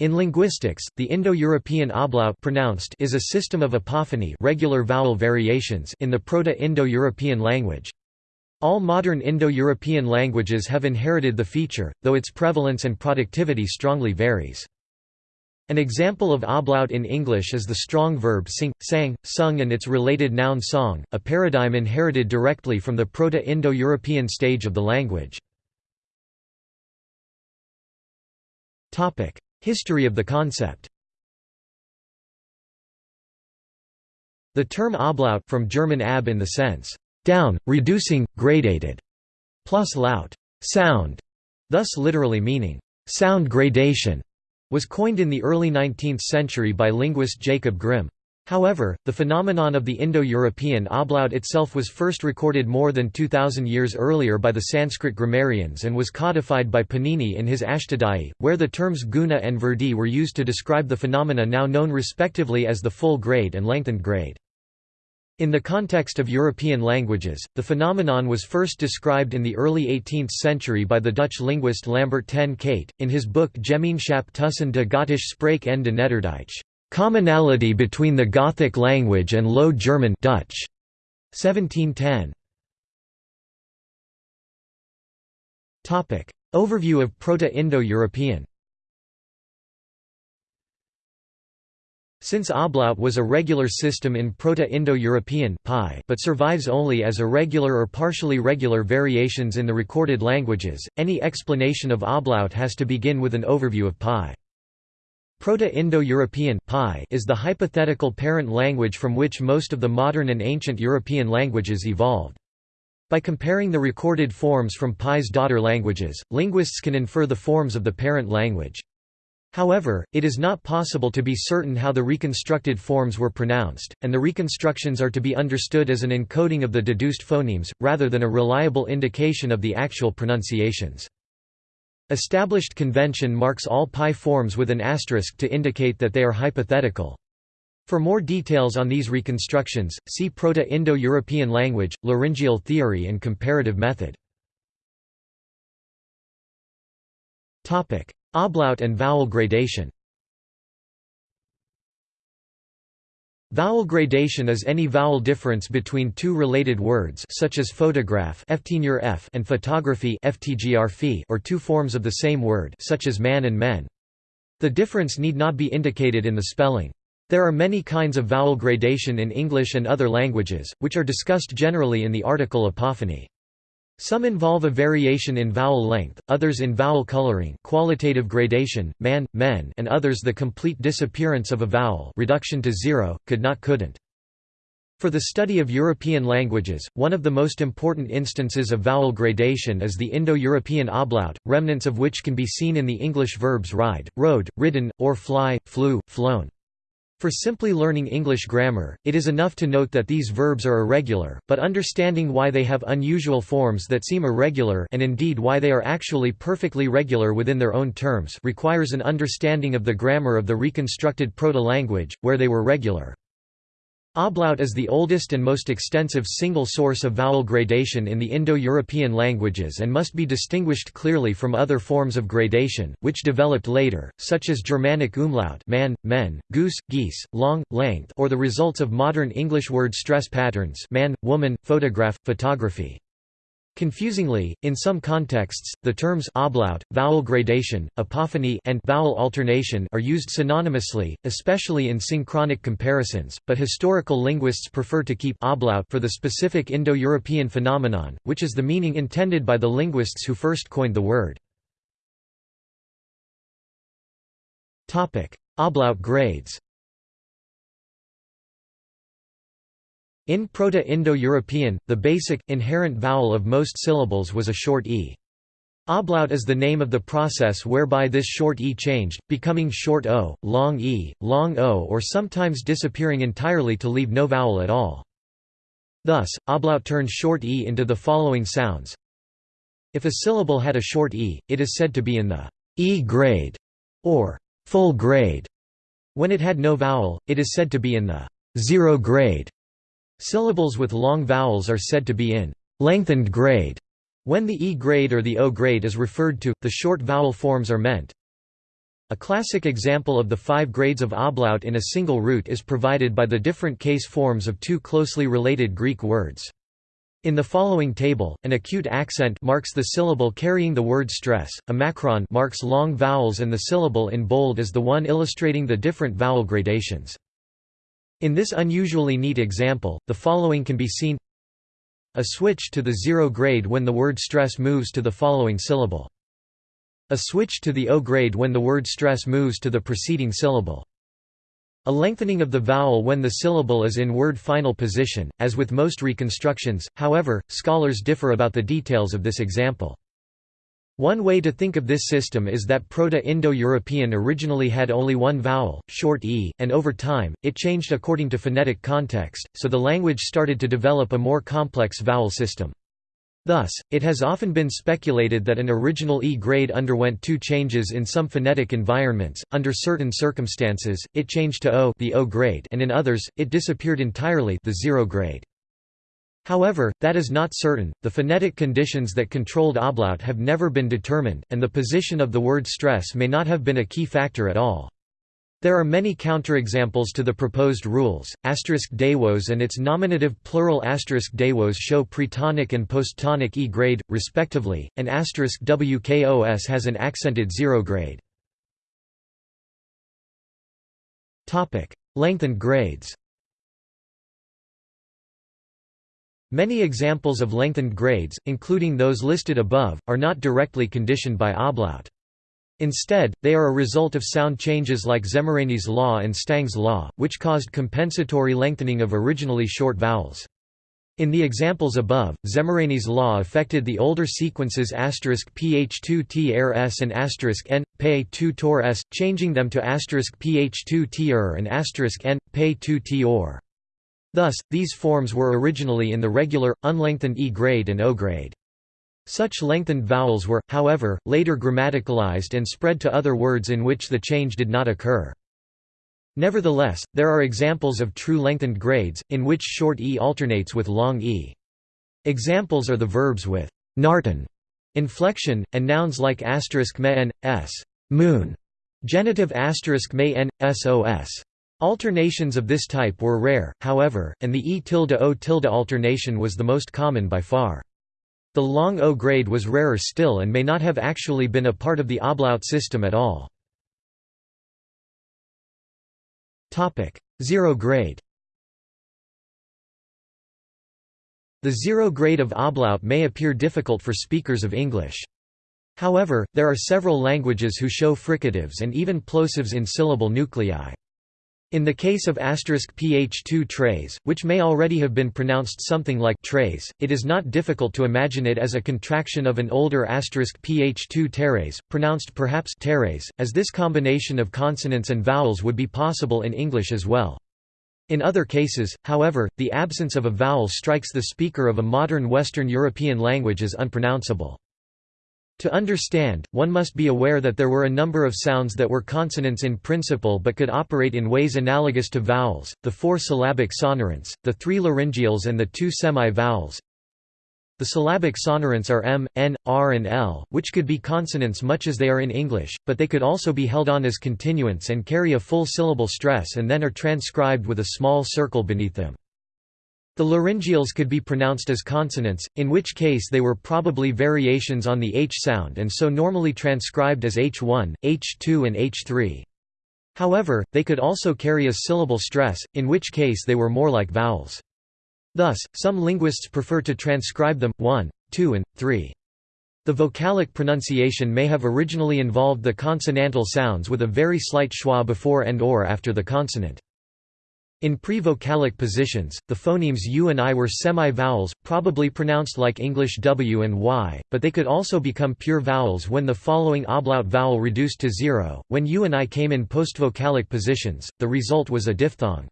In linguistics, the Indo-European ablaut pronounced is a system of apophony regular vowel variations in the Proto-Indo-European language. All modern Indo-European languages have inherited the feature, though its prevalence and productivity strongly varies. An example of ablaut in English is the strong verb sing, sang, sung and its related noun song, a paradigm inherited directly from the Proto-Indo-European stage of the language. History of the concept The term ablaut from German ab in the sense, down, reducing, gradated, plus laut, sound, thus literally meaning, sound gradation, was coined in the early 19th century by linguist Jacob Grimm. However, the phenomenon of the Indo-European ablaut itself was first recorded more than 2,000 years earlier by the Sanskrit grammarians and was codified by Panini in his Ashtadhyayi, where the terms guna and vriddhi were used to describe the phenomena now known respectively as the full grade and lengthened grade. In the context of European languages, the phenomenon was first described in the early 18th century by the Dutch linguist Lambert ten Kate, in his book Gemeenschap tussen de Gothisch Spraak en de Nederduits. Commonality between the Gothic language and Low German Dutch. 1710. Topic: Overview of Proto-Indo-European. Since ablaut was a regular system in Proto-Indo-European but survives only as irregular or partially regular variations in the recorded languages, any explanation of ablaut has to begin with an overview of PIE. Proto-Indo-European is the hypothetical parent language from which most of the modern and ancient European languages evolved. By comparing the recorded forms from PIE's daughter languages, linguists can infer the forms of the parent language. However, it is not possible to be certain how the reconstructed forms were pronounced, and the reconstructions are to be understood as an encoding of the deduced phonemes, rather than a reliable indication of the actual pronunciations. Established convention marks all PIE forms with an asterisk to indicate that they are hypothetical. For more details on these reconstructions, see Proto-Indo-European language, laryngeal theory and comparative method. Ablaut and vowel gradation Vowel gradation is any vowel difference between two related words such as photograph and photography or two forms of the same word such as man and men. The difference need not be indicated in the spelling. There are many kinds of vowel gradation in English and other languages, which are discussed generally in the article apophony. Some involve a variation in vowel length, others in vowel coloring qualitative gradation, man, men and others the complete disappearance of a vowel reduction to zero, could not couldn't. For the study of European languages, one of the most important instances of vowel gradation is the Indo-European ablaut, remnants of which can be seen in the English verbs ride, rode, ridden, or fly, flew, flown. For simply learning English grammar, it is enough to note that these verbs are irregular, but understanding why they have unusual forms that seem irregular and indeed why they are actually perfectly regular within their own terms requires an understanding of the grammar of the reconstructed proto-language, where they were regular. Ablaut is the oldest and most extensive single source of vowel gradation in the Indo-European languages and must be distinguished clearly from other forms of gradation, which developed later, such as Germanic umlaut man, men, goose, geese, long, length or the results of modern English word stress patterns man, woman, photograph, photography. Confusingly, in some contexts, the terms ablaut, vowel gradation, apophony and vowel alternation are used synonymously, especially in synchronic comparisons, but historical linguists prefer to keep ablaut for the specific Indo-European phenomenon, which is the meaning intended by the linguists who first coined the word. Ablaut grades In Proto-Indo-European, the basic, inherent vowel of most syllables was a short e. Ablaut is the name of the process whereby this short e changed, becoming short o, long e, long o or sometimes disappearing entirely to leave no vowel at all. Thus, ablaut turned short e into the following sounds. If a syllable had a short e, it is said to be in the e grade or full grade. When it had no vowel, it is said to be in the zero grade. Syllables with long vowels are said to be in lengthened grade. When the E grade or the O grade is referred to, the short vowel forms are meant. A classic example of the five grades of ablaut in a single root is provided by the different case forms of two closely related Greek words. In the following table, an acute accent marks the syllable carrying the word stress, a macron marks long vowels and the syllable in bold is the one illustrating the different vowel gradations. In this unusually neat example, the following can be seen A switch to the zero grade when the word stress moves to the following syllable. A switch to the O grade when the word stress moves to the preceding syllable. A lengthening of the vowel when the syllable is in word final position, as with most reconstructions, however, scholars differ about the details of this example. One way to think of this system is that Proto-Indo-European originally had only one vowel, short e, and over time, it changed according to phonetic context, so the language started to develop a more complex vowel system. Thus, it has often been speculated that an original E grade underwent two changes in some phonetic environments. Under certain circumstances, it changed to O, the O grade, and in others, it disappeared entirely, the zero grade. However, that is not certain. The phonetic conditions that controlled ablaut have never been determined, and the position of the word stress may not have been a key factor at all. There are many counterexamples to the proposed rules. Asterisk dewos and its nominative plural asterisk dewos show pretonic and posttonic E grade, respectively, and asterisk wkos has an accented zero grade. Topic: Lengthened grades. Many examples of lengthened grades, including those listed above, are not directly conditioned by ablaut. Instead, they are a result of sound changes like Szemerényi's law and Stang's law, which caused compensatory lengthening of originally short vowels. In the examples above, Szemerényi's law affected the older sequences ph2trs and n, pe 2 tor s, changing them to ph2 tr and n, pe 2 t Thus, these forms were originally in the regular, unlengthened E grade and O grade. Such lengthened vowels were, however, later grammaticalized and spread to other words in which the change did not occur. Nevertheless, there are examples of true lengthened grades, in which short e alternates with long e. Examples are the verbs with Narten inflection, and nouns like asterisk me n, s moon, genitive asterisk may n, sos. Alternations of this type were rare, however, and the e tilde o tilde alternation was the most common by far. The long O grade was rarer still and may not have actually been a part of the ablaut system at all. Zero grade The zero grade of ablaut may appear difficult for speakers of English. However, there are several languages who show fricatives and even plosives in syllable nuclei. In the case of asterisk ph2 trays, which may already have been pronounced something like trays, it is not difficult to imagine it as a contraction of an older ph2 teres, pronounced perhaps teres, as this combination of consonants and vowels would be possible in English as well. In other cases, however, the absence of a vowel strikes the speaker of a modern Western European language as unpronounceable. To understand, one must be aware that there were a number of sounds that were consonants in principle but could operate in ways analogous to vowels, the four syllabic sonorants, the three laryngeals and the two semi-vowels. The syllabic sonorants are m, n, r and l, which could be consonants much as they are in English, but they could also be held on as continuants and carry a full syllable stress and then are transcribed with a small circle beneath them. The laryngeals could be pronounced as consonants, in which case they were probably variations on the H sound and so normally transcribed as H1, H2 and H3. However, they could also carry a syllable stress, in which case they were more like vowels. Thus, some linguists prefer to transcribe them, 1, 2 and 3. The vocalic pronunciation may have originally involved the consonantal sounds with a very slight schwa before and or after the consonant. In pre-vocalic positions, the phonemes u and i were semi-vowels, probably pronounced like English w and y, but they could also become pure vowels when the following ablaut vowel reduced to zero. When u and i came in post-vocalic positions, the result was a diphthong.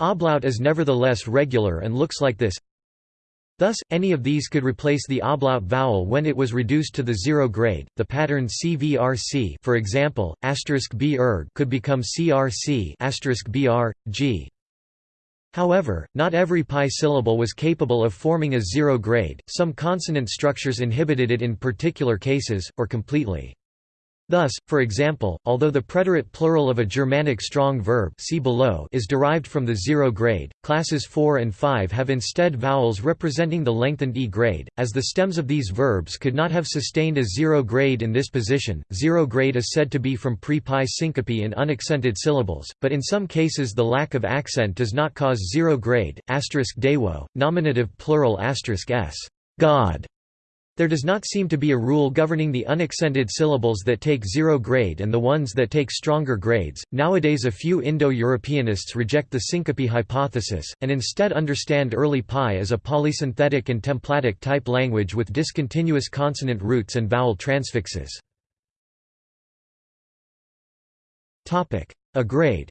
Ablaut is nevertheless regular and looks like this. Thus, any of these could replace the ablaut vowel when it was reduced to the zero grade. The pattern CVRC, for example, asterisk b could become CRC br. However, not every PIE syllable was capable of forming a zero grade. Some consonant structures inhibited it in particular cases, or completely. Thus, for example, although the preterite plural of a Germanic strong verb see below is derived from the zero grade, classes 4 and 5 have instead vowels representing the lengthened e grade, as the stems of these verbs could not have sustained a zero grade in this position. Zero grade is said to be from pre-PIE syncope in unaccented syllables, but in some cases the lack of accent does not cause zero grade. Asterisk dewo, nominative plural asterisk s. God there does not seem to be a rule governing the unaccented syllables that take zero grade and the ones that take stronger grades. Nowadays, a few Indo Europeanists reject the syncope hypothesis, and instead understand early PIE as a polysynthetic and templatic type language with discontinuous consonant roots and vowel transfixes. A grade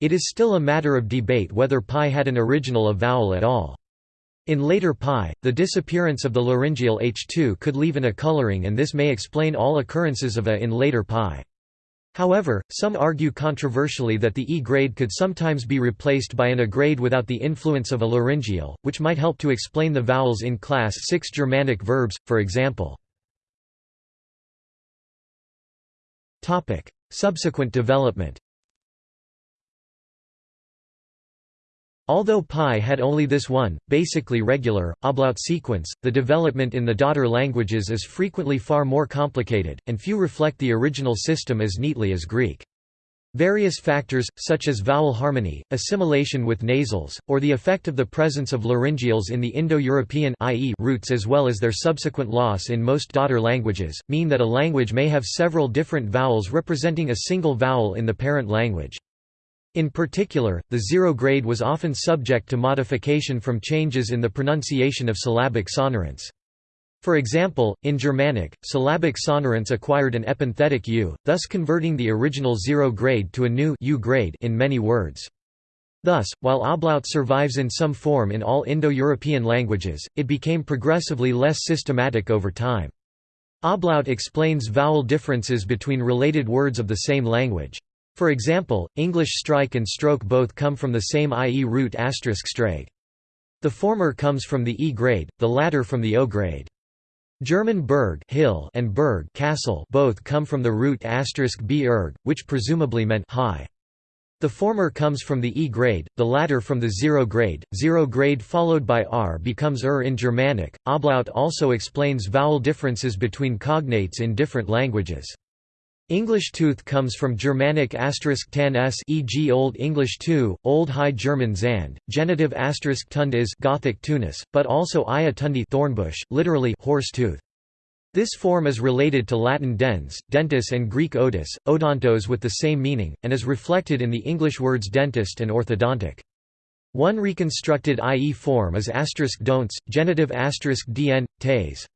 It is still a matter of debate whether PIE had an original a vowel at all. In later PIE, the disappearance of the laryngeal H2 could leave an a coloring and this may explain all occurrences of a in later PIE. However, some argue controversially that the E grade could sometimes be replaced by an A grade without the influence of a laryngeal, which might help to explain the vowels in class 6 Germanic verbs, for example. Subsequent development Although PIE had only this one, basically regular, ablaut sequence, the development in the daughter languages is frequently far more complicated, and few reflect the original system as neatly as Greek. Various factors, such as vowel harmony, assimilation with nasals, or the effect of the presence of laryngeals in the Indo-European roots as well as their subsequent loss in most daughter languages, mean that a language may have several different vowels representing a single vowel in the parent language. In particular, the zero grade was often subject to modification from changes in the pronunciation of syllabic sonorants. For example, in Germanic, syllabic sonorants acquired an epenthetic u, thus converting the original zero grade to a new u grade in many words. Thus, while ablaut survives in some form in all Indo-European languages, it became progressively less systematic over time. Ablaut explains vowel differences between related words of the same language. For example, English strike and stroke both come from the same IE root asterisk strake. The former comes from the E grade, the latter from the O grade. German Berg hill and Berg castle both come from the root b erg, which presumably meant high. The former comes from the E grade, the latter from the zero grade. Zero grade followed by R becomes er in Germanic. Ablaut also explains vowel differences between cognates in different languages. English tooth comes from Germanic asterisk tan s e.g. Old English tu, Old High German zand, genitive asterisk tund is Gothic tunis, but also ia tundi thornbush, literally horse tooth. This form is related to Latin dens, dentus and Greek odus, odontos with the same meaning, and is reflected in the English words dentist and orthodontic. One reconstructed IE form is asterisk don'ts, genitive asterisk dn, tes.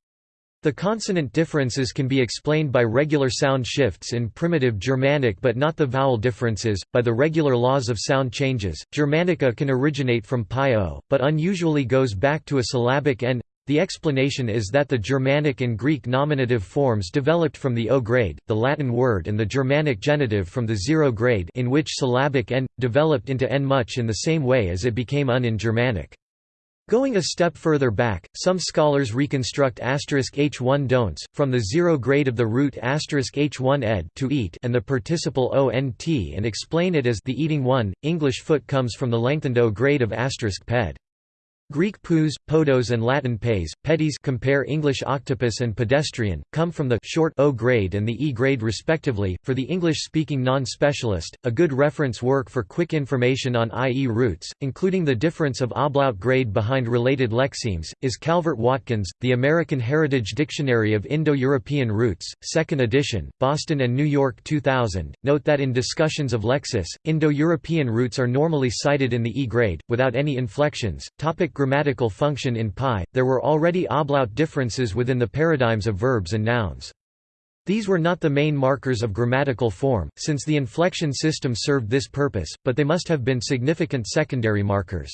The consonant differences can be explained by regular sound shifts in primitive Germanic but not the vowel differences, by the regular laws of sound changes. Germanica can originate from PIE-o, but unusually goes back to a syllabic n. The explanation is that the Germanic and Greek nominative forms developed from the O grade, the Latin word and the Germanic genitive from the zero grade in which syllabic n, developed into n much in the same way as it became un in Germanic. Going a step further back, some scholars reconstruct asterisk h1 don'ts, from the zero grade of the root h1 ed to eat and the participle ont and explain it as the eating one. English foot comes from the lengthened o grade of asterisk ped. Greek pous, podos and Latin pes, pedis compare English octopus and pedestrian, come from the short O grade and the E grade respectively. For the English-speaking non-specialist, a good reference work for quick information on IE roots, including the difference of ablaut grade behind related lexemes, is Calvert-Watkins, The American Heritage Dictionary of Indo-European Roots, 2nd edition, Boston and New York 2000. Note that in discussions of lexis, Indo-European roots are normally cited in the E grade, without any inflections. Topic grammatical function in PIE, there were already ablaut differences within the paradigms of verbs and nouns. These were not the main markers of grammatical form, since the inflection system served this purpose, but they must have been significant secondary markers.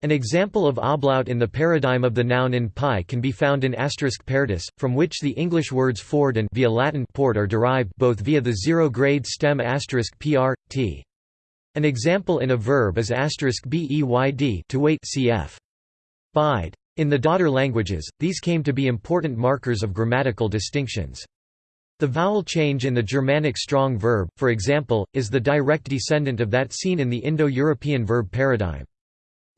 An example of ablaut in the paradigm of the noun in PIE can be found in asterisk perdus, from which the English words ford and via Latin port are derived, both via the zero-grade stem asterisk pr, t. An example in a verb is beyd to wait cf. Bide. In the daughter languages, these came to be important markers of grammatical distinctions. The vowel change in the Germanic strong verb, for example, is the direct descendant of that seen in the Indo-European verb paradigm.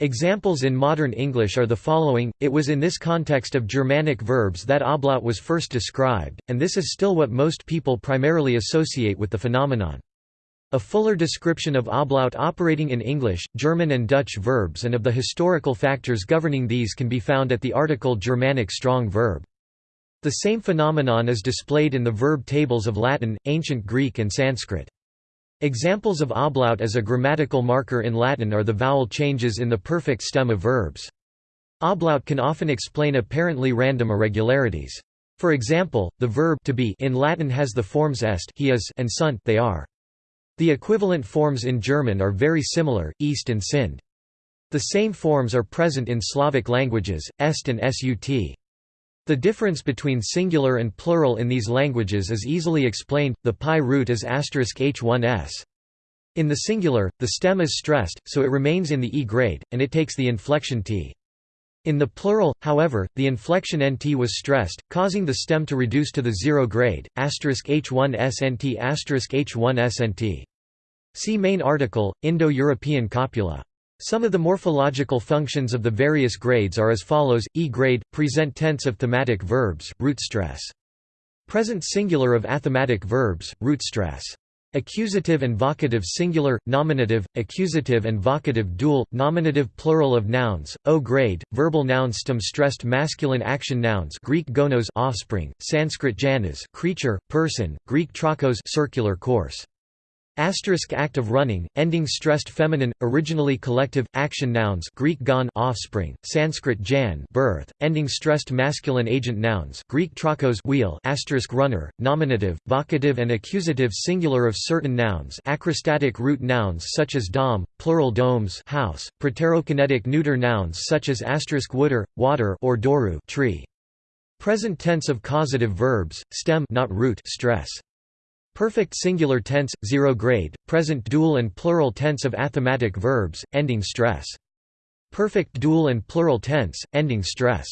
Examples in modern English are the following, it was in this context of Germanic verbs that ablaut was first described, and this is still what most people primarily associate with the phenomenon. A fuller description of ablaut operating in English, German and Dutch verbs and of the historical factors governing these can be found at the article Germanic strong verb. The same phenomenon is displayed in the verb tables of Latin, Ancient Greek and Sanskrit. Examples of ablaut as a grammatical marker in Latin are the vowel changes in the perfect stem of verbs. Ablaut can often explain apparently random irregularities. For example, the verb to be in Latin has the forms est he is and sunt they are. The equivalent forms in German are very similar, East and sind. The same forms are present in Slavic languages, est and sut. The difference between singular and plural in these languages is easily explained, the PIE root is h1s. In the singular, the stem is stressed, so it remains in the e grade, and it takes the inflection t. In the plural, however, the inflection nt was stressed, causing the stem to reduce to the zero grade, h1snt h1snt. See main article, Indo-European copula. Some of the morphological functions of the various grades are as follows, E grade, present tense of thematic verbs, root stress. Present singular of athematic verbs, root stress. Accusative and vocative singular, nominative, accusative and vocative dual, nominative plural of nouns, O grade, verbal nouns stem stressed masculine action nouns Greek gonos offspring, Sanskrit janas creature, person, Greek trachos circular course. Asterisk act of running, ending stressed feminine, originally collective, action nouns Greek gon offspring, Sanskrit jan birth, ending stressed masculine agent nouns Greek trachos wheel asterisk runner, nominative, vocative and accusative singular of certain nouns acrostatic root nouns such as dom, plural domes house, proterokinetic neuter nouns such as asterisk wooder, water or doru tree. Present tense of causative verbs, stem not root stress. Perfect singular tense, zero grade, present dual and plural tense of athematic verbs, ending stress. Perfect dual and plural tense, ending stress.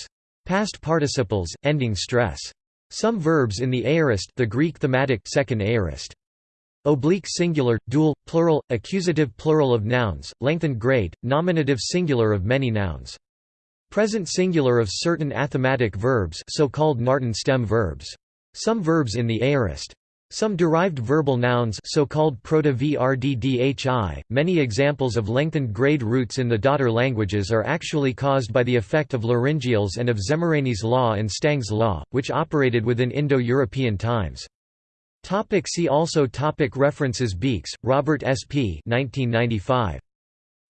Past participles, ending stress. Some verbs in the aorist the Greek thematic second aorist. Oblique singular, dual, plural, accusative plural of nouns, lengthened grade, nominative singular of many nouns. Present singular of certain athematic verbs so-called Narten stem verbs. Some verbs in the aorist. Some derived verbal nouns so-called proto-VRDDHI, many examples of lengthened grade roots in the daughter languages are actually caused by the effect of laryngeals and of Szemerényi's law and Stang's law, which operated within Indo-European times. Topic see also topic References Beekes, Robert S. P. 1995.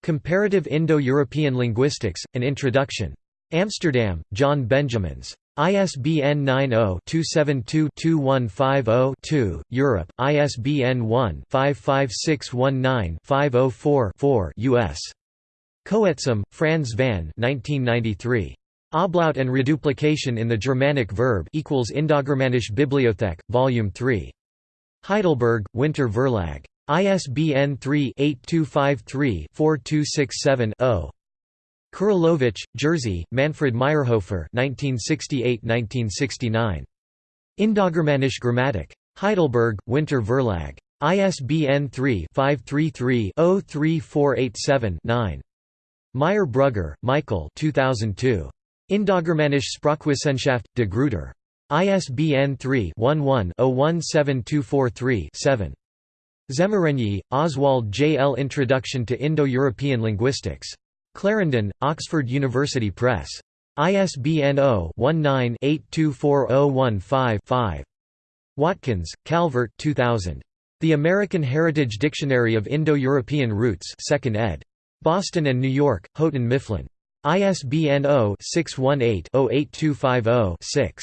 Comparative Indo-European Linguistics, An Introduction. Amsterdam, John Benjamins. ISBN 90-272-2150-2, Europe, ISBN 1-55619-504-4 US. Coetsem, Frans van 1993. Ablaut and reduplication in the Germanic verb equals Indogermanische Bibliothek, Volume 3. Heidelberg, Winter Verlag. ISBN 3-8253-4267-0. Kuryłowicz, Jerzy, Manfred Mayrhofer 1968–1969. Indogermanische Grammatik. Heidelberg, Winter Verlag. ISBN 3-533-03487-9. Meier-Brügger, Michael 2002. Indogermanische Sprachwissenschaft, de Gruyter. ISBN 3-11-017243-7. Szemerényi, Oswald J. L. Introduction to Indo-European Linguistics. Clarendon, Oxford University Press. ISBN 0-19-824015-5. Watkins, Calvert 2000. The American Heritage Dictionary of Indo-European Roots 2nd ed. Boston and New York, Houghton Mifflin. ISBN 0-618-08250-6.